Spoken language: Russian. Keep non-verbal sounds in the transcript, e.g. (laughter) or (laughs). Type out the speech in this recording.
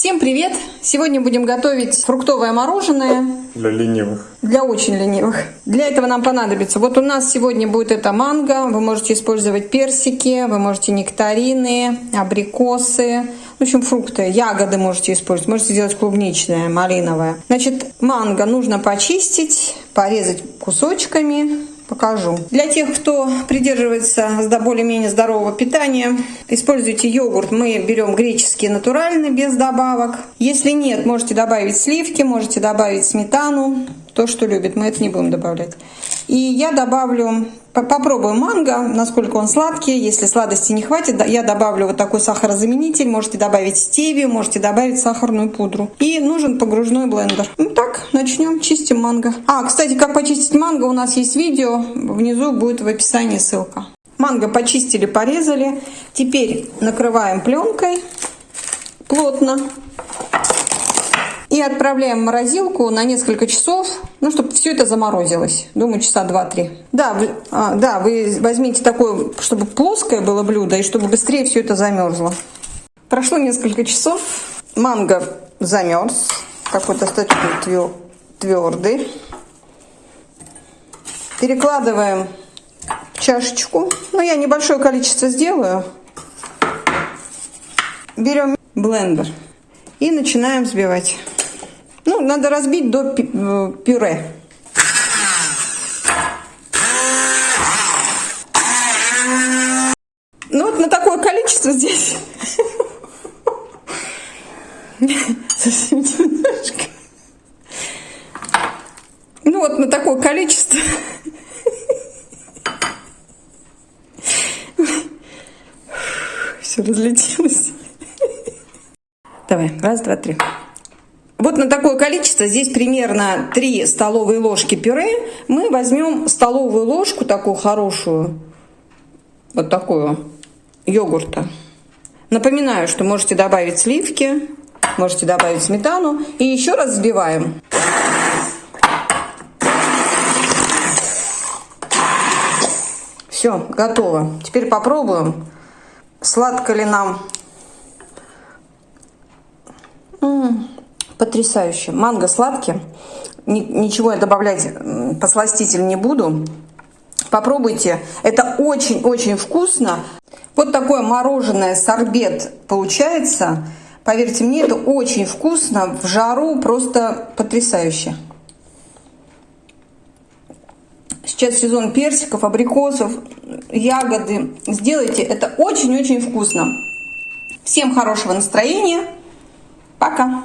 Всем привет! Сегодня будем готовить фруктовое мороженое Для ленивых. для очень ленивых. Для этого нам понадобится, вот у нас сегодня будет это манго, вы можете использовать персики, вы можете нектарины, абрикосы, в общем, фрукты, ягоды можете использовать, можете сделать клубничное, малиновое. Значит, манго нужно почистить, порезать кусочками, покажу. Для тех, кто придерживается более-менее здорового питания, используйте йогурт. Мы берем греческий натуральный, без добавок. Если нет, можете добавить сливки, можете добавить сметану, то, что любит. Мы это не будем добавлять. И я добавлю, попробую манго, насколько он сладкий. Если сладости не хватит, я добавлю вот такой сахарозаменитель. Можете добавить стевию, можете добавить сахарную пудру. И нужен погружной блендер. Ну так, начнем, чистим манго. А, кстати, как почистить манго, у нас есть видео. Внизу будет в описании ссылка. Манго почистили, порезали. Теперь накрываем пленкой плотно. И отправляем в морозилку на несколько часов, ну, чтобы все это заморозилось. Думаю, часа 2-3. Да, вы, а, да, вы возьмите такое, чтобы плоское было блюдо, и чтобы быстрее все это замерзло. Прошло несколько часов. Манго замерз. Такой достаточно твердый. Перекладываем в чашечку. Ну, я небольшое количество сделаю. Берем блендер и начинаем взбивать. Ну, надо разбить до пюре. Ну вот на такое количество здесь (laughs) немножко. Ну вот на такое количество. Все разлетелось. Давай, раз, два, три. Вот на такое количество, здесь примерно 3 столовые ложки пюре, мы возьмем столовую ложку такую хорошую, вот такую, йогурта. Напоминаю, что можете добавить сливки, можете добавить сметану и еще раз взбиваем. Все, готово. Теперь попробуем, сладко ли нам. М -м потрясающе. Манго сладкий. Ничего я добавлять посластитель не буду. Попробуйте. Это очень-очень вкусно. Вот такое мороженое сорбет получается. Поверьте мне, это очень вкусно. В жару просто потрясающе. Сейчас сезон персиков, абрикосов, ягоды. Сделайте это очень-очень вкусно. Всем хорошего настроения. Пока.